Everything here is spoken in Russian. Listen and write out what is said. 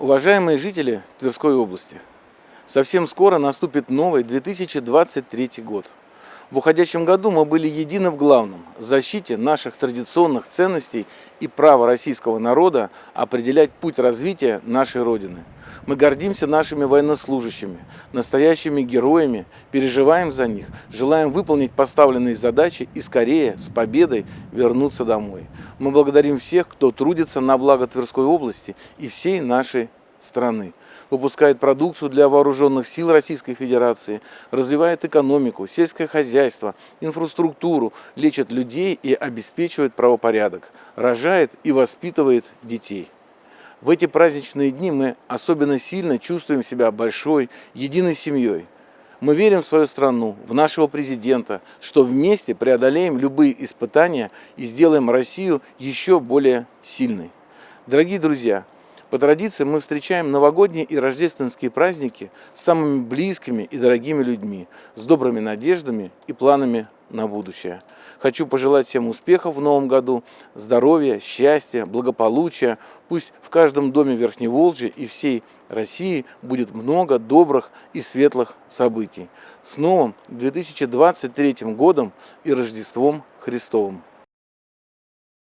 Уважаемые жители Тверской области, совсем скоро наступит новый 2023 год. В уходящем году мы были едины в главном – защите наших традиционных ценностей и права российского народа определять путь развития нашей Родины. Мы гордимся нашими военнослужащими, настоящими героями, переживаем за них, желаем выполнить поставленные задачи и скорее, с победой, вернуться домой. Мы благодарим всех, кто трудится на благо Тверской области и всей нашей страны, выпускает продукцию для вооруженных сил Российской Федерации, развивает экономику, сельское хозяйство, инфраструктуру, лечит людей и обеспечивает правопорядок, рожает и воспитывает детей. В эти праздничные дни мы особенно сильно чувствуем себя большой, единой семьей. Мы верим в свою страну, в нашего президента, что вместе преодолеем любые испытания и сделаем Россию еще более сильной. Дорогие друзья, по традиции мы встречаем новогодние и рождественские праздники с самыми близкими и дорогими людьми, с добрыми надеждами и планами на будущее. Хочу пожелать всем успехов в новом году, здоровья, счастья, благополучия. Пусть в каждом доме Верхневолжья и всей России будет много добрых и светлых событий. С новым 2023 годом и Рождеством Христовым!